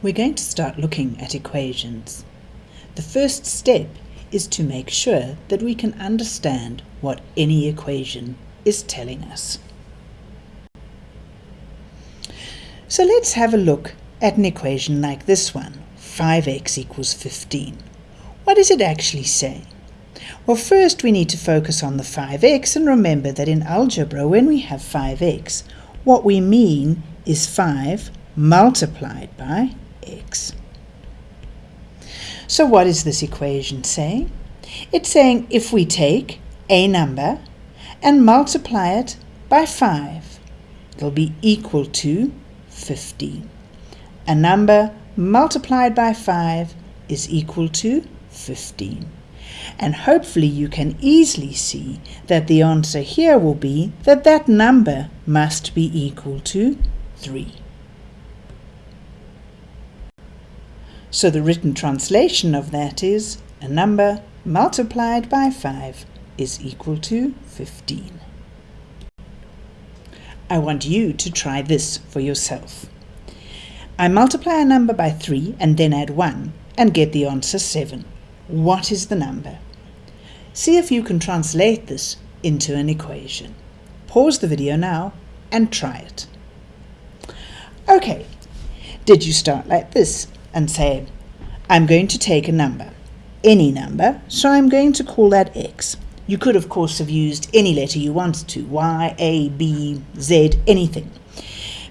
We're going to start looking at equations. The first step is to make sure that we can understand what any equation is telling us. So let's have a look at an equation like this one, 5x equals 15. What does it actually say? Well, first we need to focus on the 5x and remember that in algebra, when we have 5x, what we mean is 5 multiplied by x. So what is this equation saying? It's saying if we take a number and multiply it by 5, it'll be equal to 15. A number multiplied by 5 is equal to 15. And hopefully you can easily see that the answer here will be that that number must be equal to 3. So the written translation of that is a number multiplied by 5 is equal to 15. I want you to try this for yourself. I multiply a number by 3 and then add 1 and get the answer 7. What is the number? See if you can translate this into an equation. Pause the video now and try it. Okay, did you start like this? And say, I'm going to take a number, any number, so I'm going to call that x. You could, of course, have used any letter you wanted to, y, a, b, z, anything.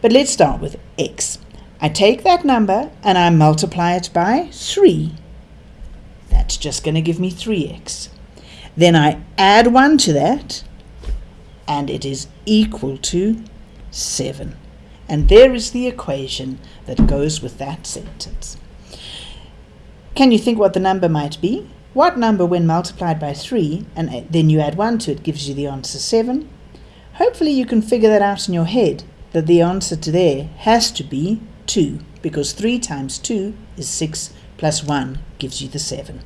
But let's start with x. I take that number and I multiply it by 3. That's just going to give me 3x. Then I add 1 to that, and it is equal to 7. And there is the equation that goes with that sentence. Can you think what the number might be? What number when multiplied by 3 and uh, then you add 1 to it gives you the answer 7? Hopefully you can figure that out in your head that the answer to there has to be 2 because 3 times 2 is 6 plus 1 gives you the 7.